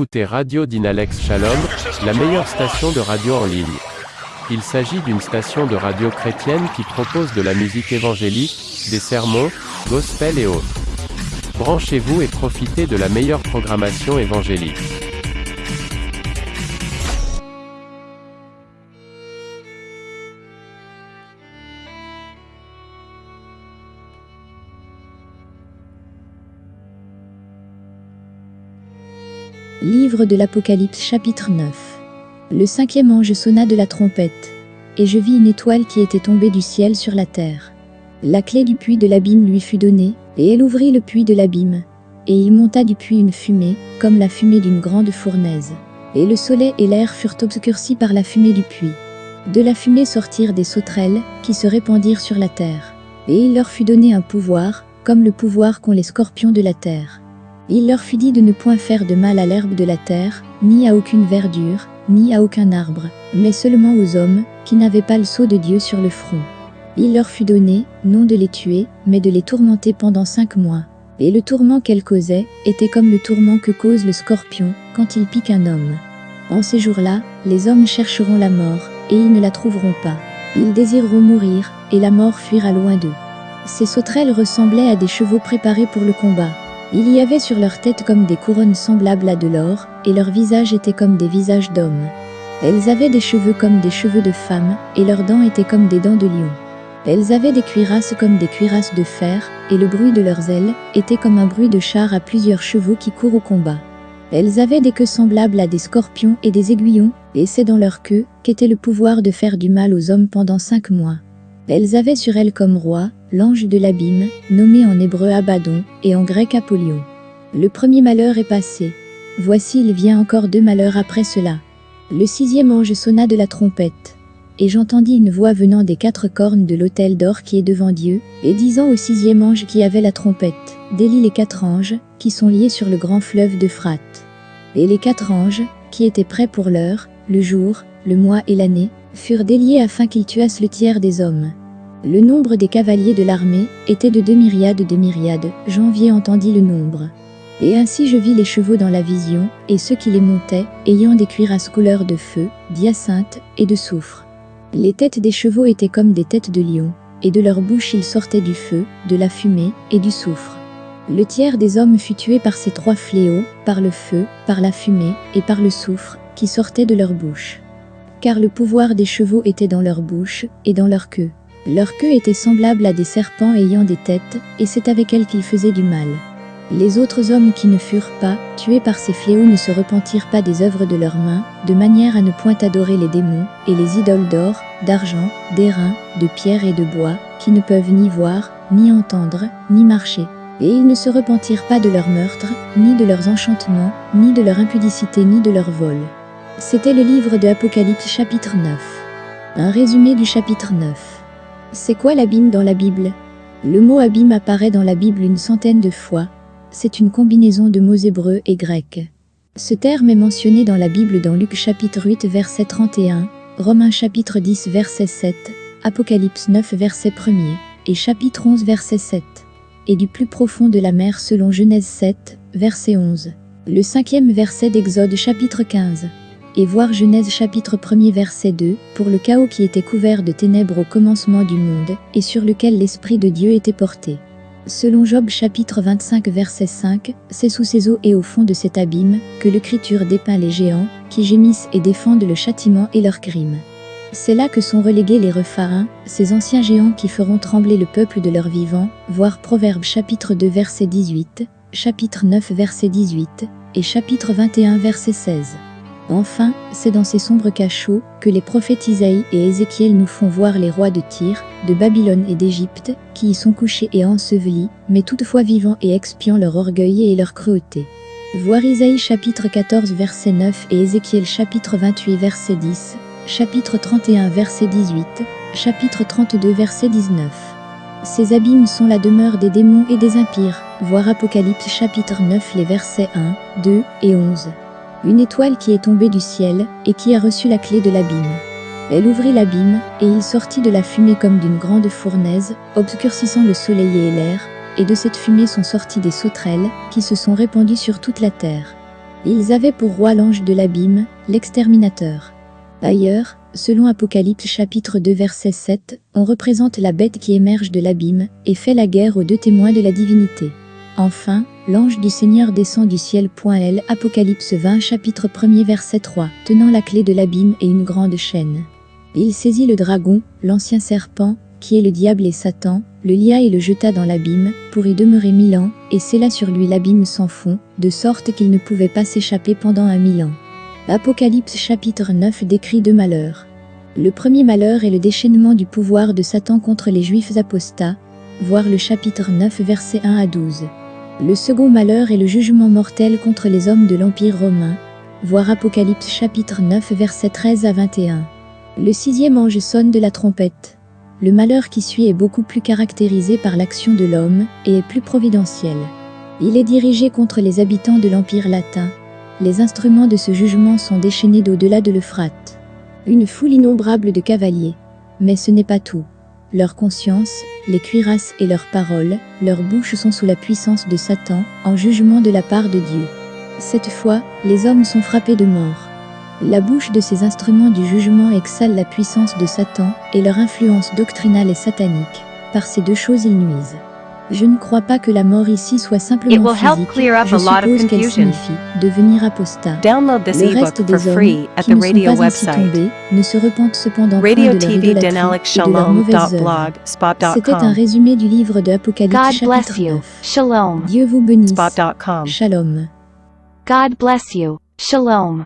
écoutez Radio Dynalex Shalom, la meilleure station de radio en ligne. Il s'agit d'une station de radio chrétienne qui propose de la musique évangélique, des sermons, gospel et autres. Branchez-vous et profitez de la meilleure programmation évangélique. Livre de l'Apocalypse chapitre 9 Le cinquième ange sonna de la trompette, et je vis une étoile qui était tombée du ciel sur la terre. La clé du puits de l'abîme lui fut donnée, et elle ouvrit le puits de l'abîme, et il monta du puits une fumée, comme la fumée d'une grande fournaise. Et le soleil et l'air furent obscurcis par la fumée du puits. De la fumée sortirent des sauterelles, qui se répandirent sur la terre. Et il leur fut donné un pouvoir, comme le pouvoir qu'ont les scorpions de la terre. Il leur fut dit de ne point faire de mal à l'herbe de la terre, ni à aucune verdure, ni à aucun arbre, mais seulement aux hommes, qui n'avaient pas le sceau de Dieu sur le front. Il leur fut donné, non de les tuer, mais de les tourmenter pendant cinq mois. Et le tourment qu'elles causaient était comme le tourment que cause le scorpion quand il pique un homme. En ces jours-là, les hommes chercheront la mort, et ils ne la trouveront pas. Ils désireront mourir, et la mort fuira loin d'eux. Ces sauterelles ressemblaient à des chevaux préparés pour le combat. Il y avait sur leur tête comme des couronnes semblables à de l'or, et leurs visages étaient comme des visages d'hommes. Elles avaient des cheveux comme des cheveux de femmes, et leurs dents étaient comme des dents de lion. Elles avaient des cuirasses comme des cuirasses de fer, et le bruit de leurs ailes était comme un bruit de char à plusieurs chevaux qui courent au combat. Elles avaient des queues semblables à des scorpions et des aiguillons, et c'est dans leur queue qu'était le pouvoir de faire du mal aux hommes pendant cinq mois. Elles avaient sur elles comme roi, l'ange de l'abîme, nommé en hébreu Abaddon, et en grec Apollyon. Le premier malheur est passé. Voici il vient encore deux malheurs après cela. Le sixième ange sonna de la trompette. Et j'entendis une voix venant des quatre cornes de l'autel d'or qui est devant Dieu, et disant au sixième ange qui avait la trompette, délie les quatre anges, qui sont liés sur le grand fleuve d'Euphrate. Et les quatre anges, qui étaient prêts pour l'heure, le jour, le mois et l'année, furent déliés afin qu'ils tuassent le tiers des hommes. Le nombre des cavaliers de l'armée était de deux myriades de myriades, janvier entendit le nombre. Et ainsi je vis les chevaux dans la vision, et ceux qui les montaient, ayant des cuirasses couleur de feu, d'hyacinthe et de soufre. Les têtes des chevaux étaient comme des têtes de lion, et de leur bouche il sortait du feu, de la fumée et du soufre. Le tiers des hommes fut tué par ces trois fléaux, par le feu, par la fumée et par le soufre, qui sortaient de leur bouche. Car le pouvoir des chevaux était dans leur bouche et dans leur queue. Leur queue était semblable à des serpents ayant des têtes, et c'est avec elles qu'ils faisaient du mal. Les autres hommes qui ne furent pas tués par ces fléaux ne se repentirent pas des œuvres de leurs mains, de manière à ne point adorer les démons, et les idoles d'or, d'argent, d'airain, de pierre et de bois, qui ne peuvent ni voir, ni entendre, ni marcher. Et ils ne se repentirent pas de leurs meurtres, ni de leurs enchantements, ni de leur impudicité, ni de leur vol. C'était le livre de Apocalypse chapitre 9. Un résumé du chapitre 9. C'est quoi l'abîme dans la Bible? Le mot abîme apparaît dans la Bible une centaine de fois. C'est une combinaison de mots hébreux et grecs. Ce terme est mentionné dans la Bible dans Luc chapitre 8 verset 31, Romains chapitre 10 verset 7, Apocalypse 9 verset 1er, et chapitre 11 verset 7, et du plus profond de la mer selon Genèse 7, verset 11. Le cinquième verset d'Exode chapitre 15 et voir Genèse chapitre 1er verset 2, pour le chaos qui était couvert de ténèbres au commencement du monde, et sur lequel l'Esprit de Dieu était porté. Selon Job chapitre 25 verset 5, c'est sous ces eaux et au fond de cet abîme que l'Écriture dépeint les géants, qui gémissent et défendent le châtiment et leurs crimes. C'est là que sont relégués les refarins, ces anciens géants qui feront trembler le peuple de leurs vivants, voir Proverbe chapitre 2 verset 18, chapitre 9 verset 18, et chapitre 21 verset 16. Enfin, c'est dans ces sombres cachots que les prophètes Isaïe et Ézéchiel nous font voir les rois de Tyr, de Babylone et d'Égypte, qui y sont couchés et ensevelis, mais toutefois vivants et expiant leur orgueil et leur cruauté. Voir Isaïe chapitre 14 verset 9 et Ézéchiel chapitre 28 verset 10, chapitre 31 verset 18, chapitre 32 verset 19. Ces abîmes sont la demeure des démons et des impires, voir Apocalypse chapitre 9 les versets 1, 2 et 11 une étoile qui est tombée du ciel et qui a reçu la clé de l'abîme. Elle ouvrit l'abîme, et il sortit de la fumée comme d'une grande fournaise, obscurcissant le soleil et l'air, et de cette fumée sont sorties des sauterelles, qui se sont répandues sur toute la terre. Ils avaient pour roi l'ange de l'abîme, l'exterminateur. Ailleurs, selon Apocalypse chapitre 2 verset 7, on représente la bête qui émerge de l'abîme et fait la guerre aux deux témoins de la divinité. Enfin, l'ange du Seigneur descend du ciel. L. Apocalypse 20 chapitre 1 verset 3, tenant la clé de l'abîme et une grande chaîne. Il saisit le dragon, l'ancien serpent, qui est le diable et Satan, le lia et le jeta dans l'abîme, pour y demeurer mille ans, et scella sur lui l'abîme sans fond, de sorte qu'il ne pouvait pas s'échapper pendant un mille ans. Apocalypse chapitre 9 décrit deux malheurs. Le premier malheur est le déchaînement du pouvoir de Satan contre les Juifs apostats, voir le chapitre 9 versets 1 à 12. Le second malheur est le jugement mortel contre les hommes de l'Empire romain, voir Apocalypse chapitre 9 versets 13 à 21. Le sixième ange sonne de la trompette. Le malheur qui suit est beaucoup plus caractérisé par l'action de l'homme et est plus providentiel. Il est dirigé contre les habitants de l'Empire latin. Les instruments de ce jugement sont déchaînés d'au-delà de l'Euphrate. Une foule innombrable de cavaliers. Mais ce n'est pas tout. Leur conscience, les cuirasses et leurs paroles, leurs bouches sont sous la puissance de Satan, en jugement de la part de Dieu. Cette fois, les hommes sont frappés de mort. La bouche de ces instruments du jugement exhale la puissance de Satan et leur influence doctrinale est satanique. Par ces deux choses ils nuisent. Je ne crois pas que la mort ici soit simplement physique. Je suppose qu'elle signifie devenir apostat. Download this Le reste des hommes free at qui the ne sont radio pas ainsi website. tombés ne se repentent cependant point Radio de leur idolâtrie et de leurs mauvaises œuvres. C'était un résumé du livre de Apocalypse God bless chapitre you. 9. Shalom. Dieu vous bénisse. Shalom. God bless you. Shalom.